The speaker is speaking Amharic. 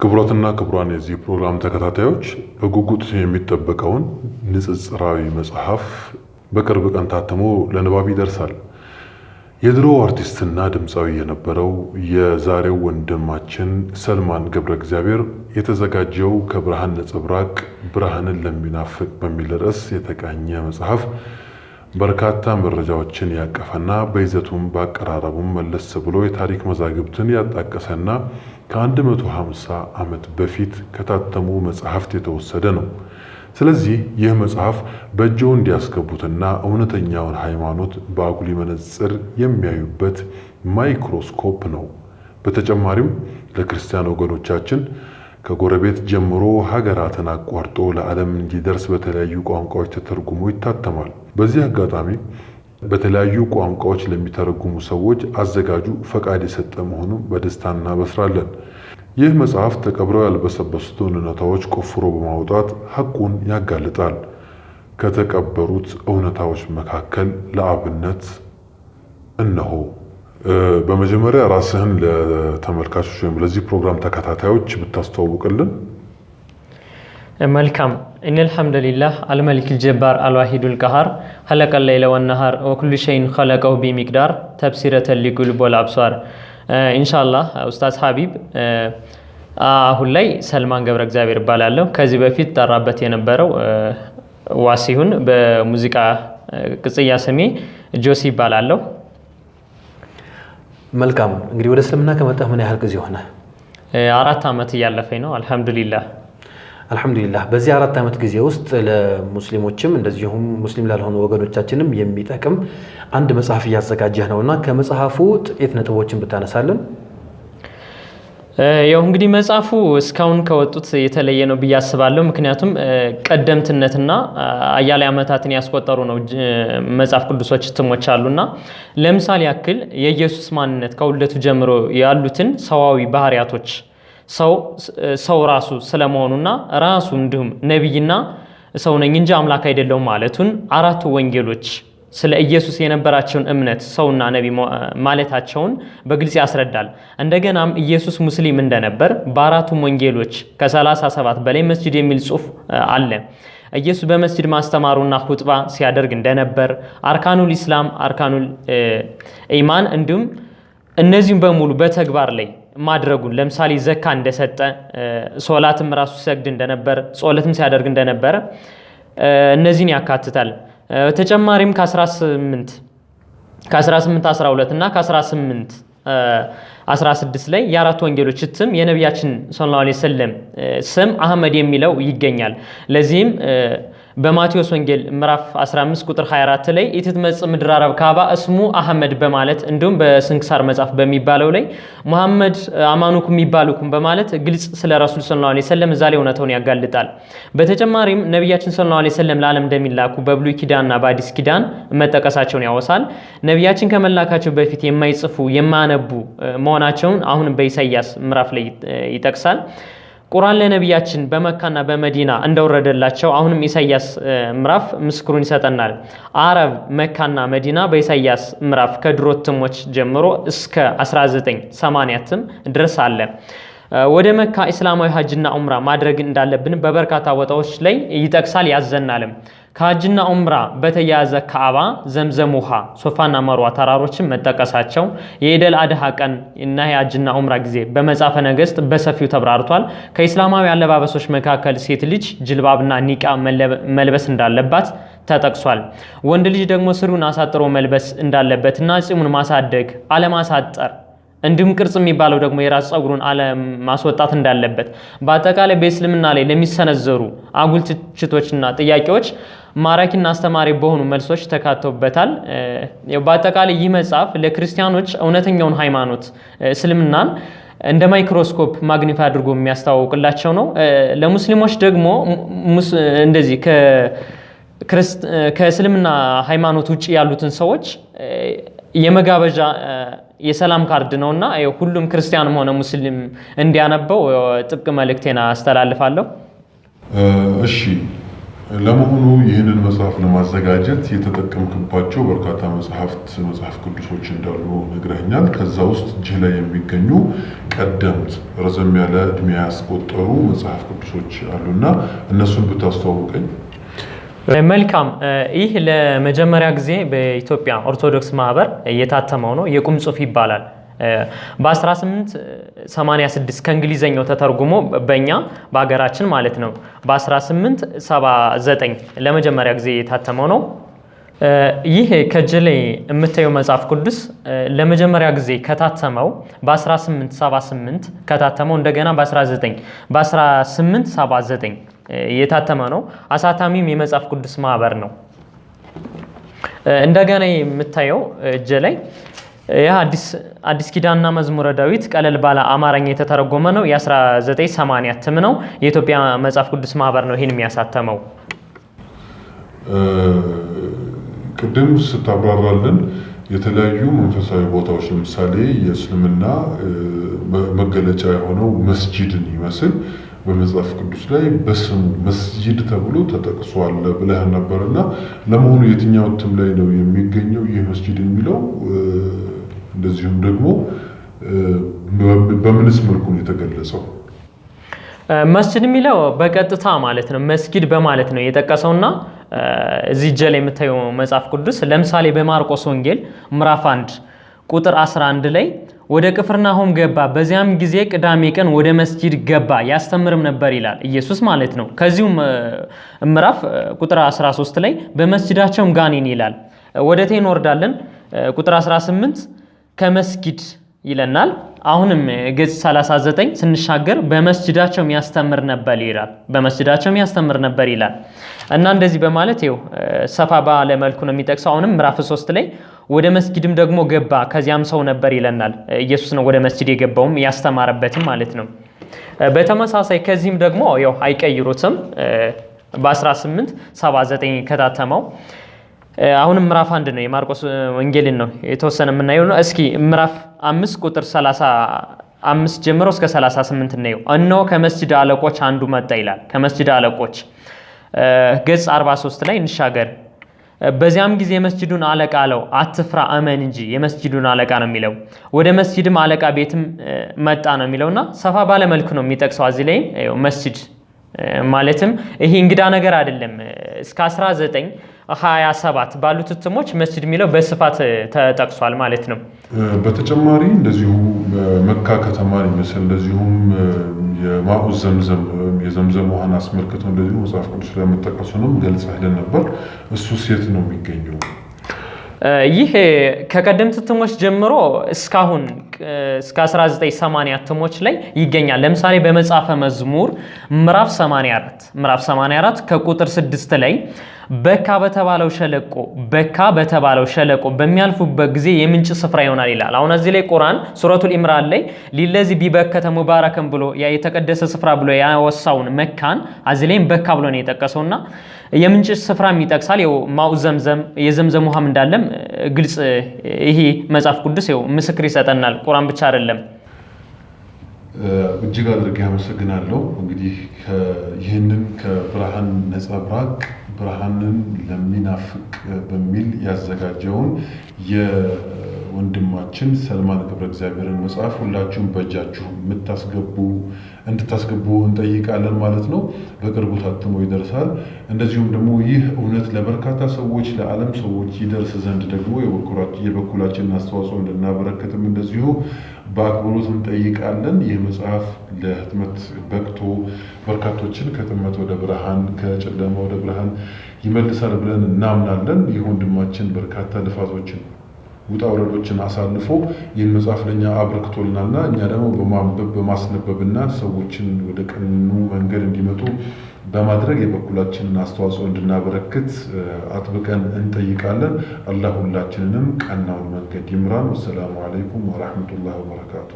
ክቡራትና ክቡራን የዚህ ፕሮግራም ተከታታዮች በጉጉት የሚጠበቀውን ንጽጽራዊ መጽሐፍ በቅርብ ቀን ታትሞ ለንባብ ይደርሳል። የድሮ አርቲስትና ድምፃዊ የነበረው የዛሬው ወንድማችን ሰልማን ገብረ እግዚአብሔር የተዘጋጀው ከብርሃን ነጸብራቅ ብርሃንን ለሚናፍቅ በሚል ርዕስ የተቃኘ መጽሐፍ በርካታ መረጃዎችን ያቀፈና በይዘቱም በአቀራረቡም መለስ ብሎ የታሪክ መዛግብትን ያጣቀሰና ከ150 ዓመት በፊት ከታተሙ መጽሐፍት የተወሰደ ነው። ስለዚህ ይህ መጽሐፍ በእጅዎ እንዲያስገቡትና እውነተኛውን ሃይማኖት በአጉሊ መነጽር የሚያዩበት ማይክሮስኮፕ ነው። በተጨማሪም ለክርስቲያን ወገኖቻችን ከጎረቤት ጀምሮ ሀገራትን አቋርጦ ለዓለም እንዲደርስ በተለያዩ ቋንቋዎች ተተርጉሞ ይታተማል። በዚህ አጋጣሚ በተለያዩ ቋንቋዎች ለሚተረጉሙ ሰዎች አዘጋጁ ፈቃድ የሰጠ መሆኑን በደስታ እናበስራለን። ይህ መጽሐፍ ተቀብረው ያልበሰበሱትን እውነታዎች ቆፍሮ በማውጣት ሐቁን ያጋልጣል። ከተቀበሩት እውነታዎች መካከል ለአብነት እነሆ። በመጀመሪያ ራስህን ለተመልካቾች ወይም ለዚህ ፕሮግራም ተከታታዮች ብታስተዋውቅልን። መልካም ኢነ ልሐምዱሊላህ አልመሊክ ልጀባር አልዋሂዱ ልቀሃር ኸለቀ ለይለ ወነሃር ወኩሉ ሸይን ኸለቀው ቢሚቅዳር ተብሲረተ ሊቁልብ ወልአብሷር። ኢንሻላህ ኡስታዝ ሀቢብ አሁን ላይ ሰልማን ገብረ እግዚአብሔር እባላለሁ። ከዚህ በፊት ጠራበት የነበረው ዋሲሁን በሙዚቃ ቅጽያ ስሜ ጆሲ ይባላለሁ። መልካም እንግዲህ ወደ እስልምና ከመጣህ ምን ያህል ጊዜ ሆነ? አራት ዓመት እያለፈኝ ነው። አልሐምዱሊላህ አልሐምዱሊላህ። በዚህ አራት ዓመት ጊዜ ውስጥ ለሙስሊሞችም እንደዚሁም ሙስሊም ላልሆኑ ወገኖቻችንም የሚጠቅም አንድ መጽሐፍ እያዘጋጀህ ነው እና ከመጽሐፉ ጥቂት ነጥቦችን ብታነሳለን። ያው እንግዲህ መጽሐፉ እስካሁን ከወጡት የተለየ ነው ብዬ አስባለሁ። ምክንያቱም ቀደምትነትና አያሌ ዓመታትን ያስቆጠሩ ነው መጽሐፍ ቅዱሶች እትሞች አሉና ለምሳሌ ያክል የኢየሱስ ማንነት ከውልደቱ ጀምሮ ያሉትን ሰዋዊ ባህሪያቶች ሰው ራሱ ስለመሆኑና ራሱ እንዲሁም ነቢይና ሰው ነኝ እንጂ አምላክ አይደለሁም ማለቱን አራቱ ወንጌሎች ስለ ኢየሱስ የነበራቸውን እምነት ሰውና ነቢ ማለታቸውን በግልጽ ያስረዳል። እንደገናም ኢየሱስ ሙስሊም እንደነበር በአራቱም ወንጌሎች ከ37 በላይ መስጅድ የሚል ጽሑፍ አለ። ኢየሱስ በመስጅድ ማስተማሩና ሁጥባ ሲያደርግ እንደነበር፣ አርካኑል ኢስላም፣ አርካኑል ኢማን እንዲሁም እነዚህም በሙሉ በተግባር ላይ ማድረጉን ለምሳሌ ዘካ እንደሰጠ፣ ሶላትም ራሱ ሲሰግድ እንደነበር፣ ጾለትም ሲያደርግ እንደነበረ እነዚህን ያካትታል። ተጨማሪም ከ18 ከ18 12 እና ከ18 16 ላይ የአራት ወንጌሎች እትም የነቢያችን ሰለላሁ ዐለይሂ ስም አህመድ የሚለው ይገኛል። ለዚህም በማቴዎስ ወንጌል ምዕራፍ 15 ቁጥር 24 ላይ ኢትትመጽእ ምድረ አረብ ካባ እስሙ አህመድ በማለት እንዲሁም በስንክሳር መጽሐፍ በሚባለው ላይ ሙሐመድ አማኑኩም ይባሉኩም በማለት ግልጽ ስለ ረሱል ሰለላሁ ዐለይሂ ወሰለም እዛ ላይ እውነታውን ያጋልጣል። በተጨማሪም ነቢያችን ሰለላሁ ዐለይሂ ወሰለም ለዓለም እንደሚላኩ በብሉይ ኪዳንና በአዲስ ኪዳን መጠቀሳቸውን ያወሳል። ነቢያችን ከመላካቸው በፊት የማይጽፉ የማያነቡ መሆናቸውን አሁንም በኢሳይያስ ምዕራፍ ላይ ይጠቅሳል። ቁርአን ለነቢያችን በመካና በመዲና እንደወረደላቸው አሁንም ኢሳይያስ ምዕራፍ ምስክሩን ይሰጠናል። አረብ መካና መዲና በኢሳይያስ ምዕራፍ ከድሮ እትሞች ጀምሮ እስከ 1980 እትም ድረስ አለ። ወደ መካ እስላማዊ ሀጅና ኡምራ ማድረግ እንዳለብን በበርካታ ቦታዎች ላይ ይጠቅሳል ያዘናልም። ከሀጅና ኡምራ በተያያዘ ካዕባ፣ ዘምዘም ውሃ፣ ሶፋና መርዋ ተራሮችን መጠቀሳቸው የኢደል አድሃ ቀን እና የሀጅና ኡምራ ጊዜ በመጽሐፈ ነገሥት በሰፊው ተብራርቷል። ከኢስላማዊ አለባበሶች መካከል ሴት ልጅ ጅልባብና ኒቃ መልበስ እንዳለባት ተጠቅሷል። ወንድ ልጅ ደግሞ ስሩን አሳጥሮ መልበስ እንዳለበትና ፂሙን ማሳደግ አለማሳጠር እንዲሁም ቅርጽ የሚባለው ደግሞ የራስ ፀጉሩን አለማስወጣት እንዳለበት በአጠቃላይ በእስልምና ላይ ለሚሰነዘሩ አጉል ትችቶችና ጥያቄዎች ማራኪና አስተማሪ በሆኑ መልሶች ተካተውበታል። በአጠቃላይ ይህ መጽሐፍ ለክርስቲያኖች እውነተኛውን ሃይማኖት እስልምናን እንደ ማይክሮስኮፕ magnify አድርጎ የሚያስተዋውቅላቸው ነው። ለሙስሊሞች ደግሞ እንደዚህ ከእስልምና ሃይማኖት ውጭ ያሉትን ሰዎች የመጋበዣ የሰላም ካርድ ነውና ሁሉም ክርስቲያንም ሆነ ሙስሊም እንዲያነበው ጥብቅ መልእክቴን አስተላልፋለሁ። እሺ ለመሆኑ ይህንን መጽሐፍ ለማዘጋጀት የተጠቀምክባቸው በርካታ መጽሐፍት መጽሐፍ ቅዱሶች እንዳሉ ነግረኛል። ከዛ ውስጥ እጅህ ላይ የሚገኙ ቀደምት ረዘም ያለ እድሜ ያስቆጠሩ መጽሐፍ ቅዱሶች አሉና እነሱን ብታስተዋውቀኝ። መልካም። ይህ ለመጀመሪያ ጊዜ በኢትዮጵያ ኦርቶዶክስ ማህበር የታተመው ነው። የቁም ጽሑፍ ይባላል። በ1886 ከእንግሊዘኛው ተተርጉሞ በእኛ በሀገራችን ማለት ነው በ1879 ለመጀመሪያ ጊዜ የታተመው ነው። ይህ ከእጅ ላይ የምታየው መጽሐፍ ቅዱስ ለመጀመሪያ ጊዜ ከታተመው በ1878 ከታተመው እንደገና በ19 በ1879 የታተመ ነው። አሳታሚም የመጽሐፍ ቅዱስ ማህበር ነው። እንደገና የምታየው እጅ ላይ ይህ አዲስ ኪዳንና መዝሙረ ዳዊት ቀለል ባለ አማርኛ የተተረጎመ ነው። የ1980 እትም ነው። የኢትዮጵያ መጽሐፍ ቅዱስ ማህበር ነው ይህን የሚያሳተመው። ቅድም ስታብራራልን የተለያዩ መንፈሳዊ ቦታዎች ለምሳሌ የእስልምና መገለጫ የሆነው መስጂድን ይመስል በመጽሐፍ ቅዱስ ላይ በስሙ መስጂድ ተብሎ ተጠቅሷል ብለህ ነበርና ለመሆኑ የትኛው እትም ላይ ነው የሚገኘው ይህ መስጂድ የሚለው? እንደዚሁም ደግሞ በምንስ መልኩ ነው የተገለጸው? መስጂድ የሚለው በቀጥታ ማለት ነው መስጊድ በማለት ነው የጠቀሰውና እዚህ እጄ ላይ የምታየው መጽሐፍ ቅዱስ ለምሳሌ በማርቆስ ወንጌል ምዕራፍ 1 ቁጥር 11 ላይ ወደ ቅፍርናሆም ገባ፣ በዚያም ጊዜ ቅዳሜ ቀን ወደ መስጂድ ገባ ያስተምርም ነበር ይላል ኢየሱስ ማለት ነው። ከዚሁም ምዕራፍ ቁጥር 13 ላይ በመስጂዳቸውም ጋኔን ይላል። ወደ ቴ እንወርዳለን። ቁጥር 18 ከመስጊድ ይለናል። አሁንም ገጽ 39 ስንሻገር በመስጅዳቸው ያስተምር ነበር ይላል። በመስጅዳቸው ያስተምር ነበር ይላል እና እንደዚህ በማለት ይኸው ሰፋ ባለ መልኩ ነው የሚጠቅሰው። አሁንም ምዕራፍ 3 ላይ ወደ መስጊድም ደግሞ ገባ ከዚያም ሰው ነበር ይለናል። ኢየሱስ ነው ወደ መስጂድ የገባውም ያስተማረበትም ማለት ነው። በተመሳሳይ ከዚህም ደግሞ ያው አይቀይሩትም በ1879 ከታተመው አሁንም ምዕራፍ አንድ ነው የማርቆስ ወንጌልን ነው የተወሰነ የምናየው ነው። እስኪ ምዕራፍ አምስት ቁጥር 35 ጀምሮ እስከ 38 እናየው። እነሆ ከመስጅድ አለቆች አንዱ መጣ ይላል። ከመስጅድ አለቆች ገጽ 43 ላይ እንሻገር። በዚያም ጊዜ የመስጅዱን አለቃ አለው አትፍራ እመን እንጂ የመስጅዱን አለቃ ነው የሚለው። ወደ መስጅድም አለቃ ቤትም መጣ ነው የሚለውና ሰፋ ባለ መልኩ ነው የሚጠቅሰው። እዚህ ላይም መስጅድ ማለትም ይሄ እንግዳ ነገር አይደለም። እስከ 1927 ባሉት እትሞች መስጅድ የሚለው በስፋት ተጠቅሷል ማለት ነው። በተጨማሪ እንደዚሁ መካ ከተማን ይመስል እንደዚሁም የማኡ ዘምዘም የዘምዘም ውሃን አስመልክቶ እንደዚሁ መጽሐፍ ቅዱስ ላይ መጠቀሱንም ገልጸህልን ነበር። እሱ ሴት ነው የሚገኘው? ይህ ከቀደምት እትሞች ጀምሮ እስካሁን እስከ 1980 እትሞች ላይ ይገኛል። ለምሳሌ በመጽሐፈ መዝሙር ምዕራፍ 84 ምዕራፍ 84 ከቁጥር 6 ላይ በካ በተባለው ሸለቆ በካ በተባለው ሸለቆ በሚያልፉበት ጊዜ የምንጭ ስፍራ ይሆናል ይላል። አሁን እዚህ ላይ ቁርአን ሱረቱል ኢምራን ላይ ሊለዚ ቢበከተ ሙባረከን ብሎ የተቀደሰ ስፍራ ብሎ ያወሳውን መካን እዚህ ላይም በካ ብሎ ነው የጠቀሰውና የምንጭ ስፍራም ይጠቅሳል። ይኸው ማኡ ዘምዘም የዘምዘም ውሃም እንዳለም ግልጽ ይሄ መጽሐፍ ቅዱስ ይኸው ምስክር ይሰጠናል። ቁርአን ብቻ አይደለም። እጅግ አድርጌ አመሰግናለሁ። እንግዲህ ይህንን ከብርሃን ነጸብራቅ ብርሃንን ለሚናፍቅ በሚል ያዘጋጀውን የወንድማችን ሰልማን ገብረ እግዚአብሔርን መጽሐፍ ሁላችሁም በእጃችሁ የምታስገቡ እንድታስገቡ እንጠይቃለን ማለት ነው። በቅርቡ ታትሞ ይደርሳል። እንደዚሁም ደግሞ ይህ እውነት ለበርካታ ሰዎች ለዓለም ሰዎች ይደርስ ዘንድ ደግሞ የበኩላችንን አስተዋጽኦ እንድናበረክትም እንደዚሁ በአክብሮት እንጠይቃለን። ይህ መጽሐፍ ለህትመት በቅቶ በርካቶችን ከጥመት ወደ ብርሃን ከጨለማ ወደ ብርሃን ይመልሳል ብለን እናምናለን። ይህ ወንድማችን በርካታ ልፋቶችን ውጣ ውረዶችን አሳልፎ ይህን መጽሐፍ ለእኛ አበርክቶልናልና እኛ ደግሞ በማንበብ በማስነበብና ሰዎችን ወደ ቀኑ መንገድ እንዲመጡ በማድረግ የበኩላችንን አስተዋጽኦ እንድናበረክት አጥብቀን እንጠይቃለን። አላህ ሁላችንንም ቀናውን መንገድ ይምራን። ወሰላሙ አለይኩም ወራህመቱላህ ወበረካቱ።